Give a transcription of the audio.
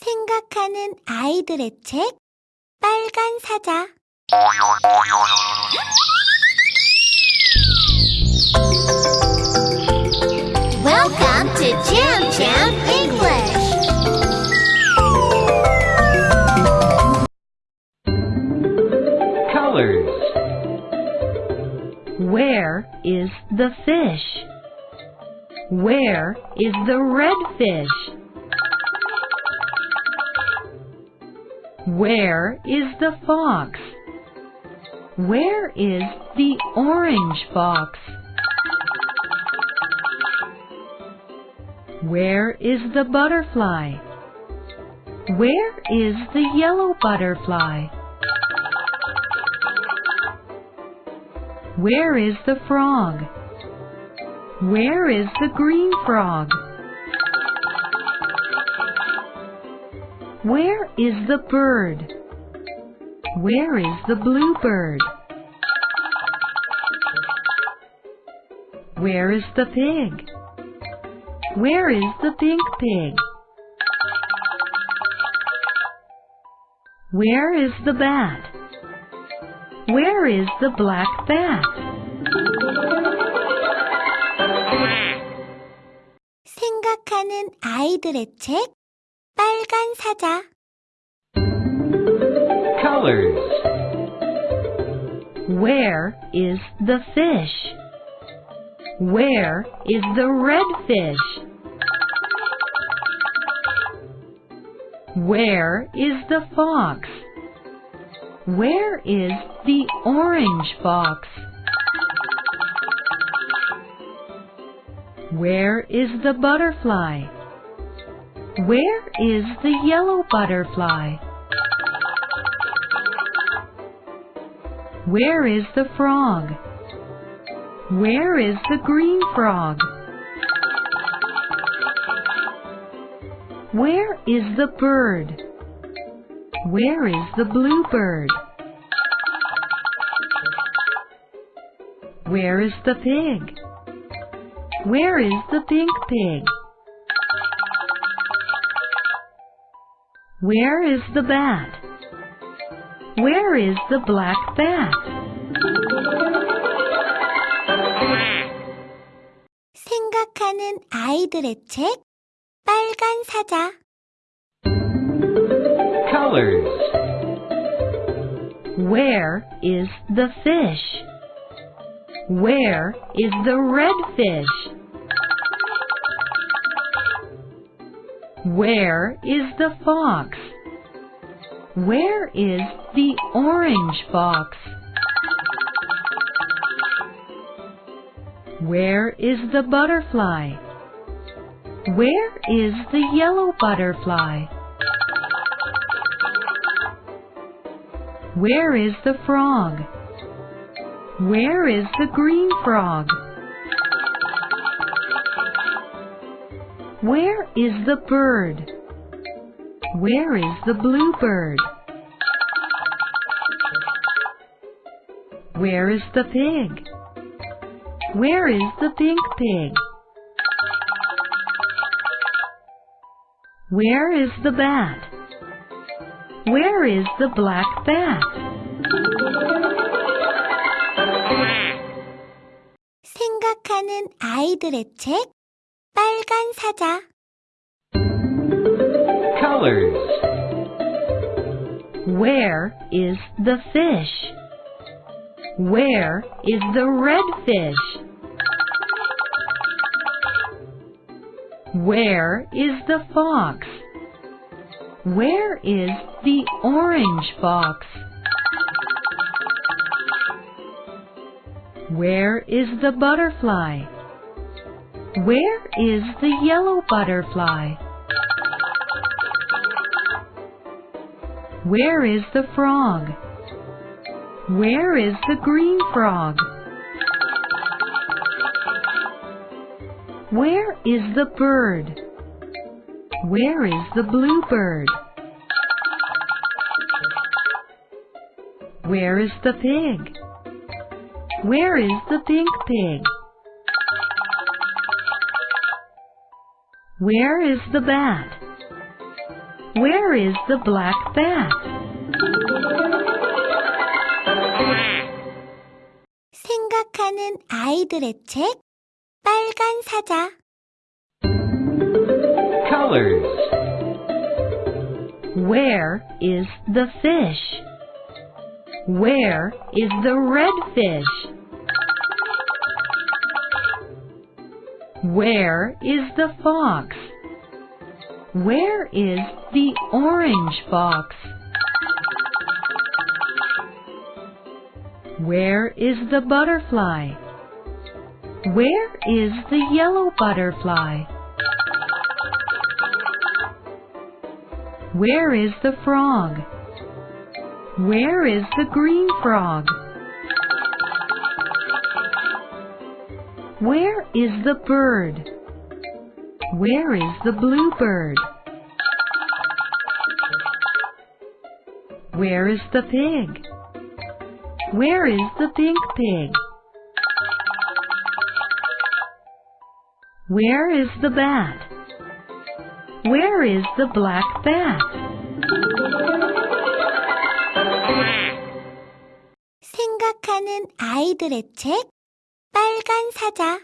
생각하는 아이들의 책 빨간 사자 Welcome to Jam Jam English. Colors. Where is the fish? Where is the red fish? Where is the fox? Where is the orange fox? Where is the butterfly? Where is the yellow butterfly? Where is the frog? Where is the green frog? Where is the bird? Where is the blue bird? Where is the pig? Where is the pink pig? Where is the bat? Where is the black bat? 생각하는 아이들의 책 빨간 사자 Colors. Where is the fish? Where is the red fish? Where is the fox? Where is the orange fox? Where is the butterfly? Where is the yellow butterfly? Where is the frog? Where is the green frog? Where is the bird? Where is the blue bird? Where is the pig? Where is the pink pig? Where is the bat? Where is the black bat? 생각하는 아이들의 책 빨간 사자 Colors. Where is the fish? Where is the red fish? Where is the fox? Where is the orange fox? Where is the butterfly? Where is the yellow butterfly? Where is the frog? Where is the green frog? Where is the bird? Where is the blue bird? Where is the pig? Where is the pink pig? Where is the bat? Where is the black bat? 생각하는 아이들의 책 빨간 사자 Colors. Where is the fish? Where is the red fish? Where is the fox? Where is the orange fox? Where is the butterfly? Where is the yellow butterfly? Where is the frog? Where is the green frog? Where is the bird? Where is the blue bird? Where is the pig? Where is the pink pig? Where is the bat? Where is the black bat? 생각하는 아이들의 책 빨간 사자 Colors. Where is the fish? Where is the red fish? Where is the fox? Where is the orange fox? Where is the butterfly? Where is the yellow butterfly? Where is the frog? Where is the green frog? Where is the bird? Where is the blue bird? Where is the pig? Where is the pink pig? Where is the bat? Where is the black bat? 생각하는 아이들의 책 빨간 사자